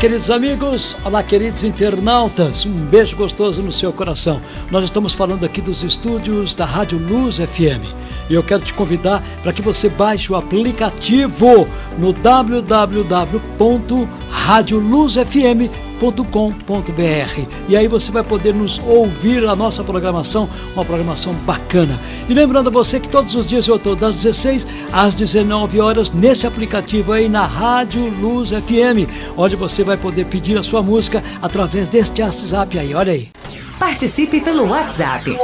queridos amigos, olá, queridos internautas, um beijo gostoso no seu coração. Nós estamos falando aqui dos estúdios da Rádio Luz FM e eu quero te convidar para que você baixe o aplicativo no www.radioluzfm.com www.radiocultura.com.br e aí você vai poder nos ouvir a nossa programação, uma programação bacana. E lembrando a você que todos os dias eu estou das 16 às 19 horas nesse aplicativo aí na Rádio Luz FM, onde você vai poder pedir a sua música através deste WhatsApp aí, olha aí. Participe pelo WhatsApp.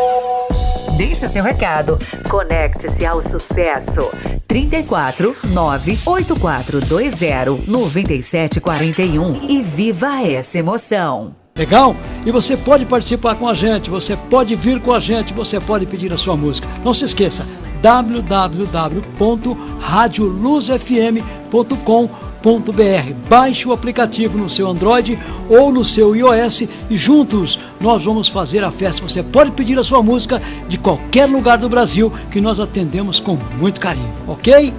Deixe seu recado. Conecte-se ao sucesso. 34 98420 9741 e viva essa emoção. Legal? E você pode participar com a gente, você pode vir com a gente, você pode pedir a sua música. Não se esqueça, www.radioluzfm.com.br Baixe o aplicativo no seu Android ou no seu iOS e juntos nós vamos fazer a festa. Você pode pedir a sua música de qualquer lugar do Brasil que nós atendemos com muito carinho, ok?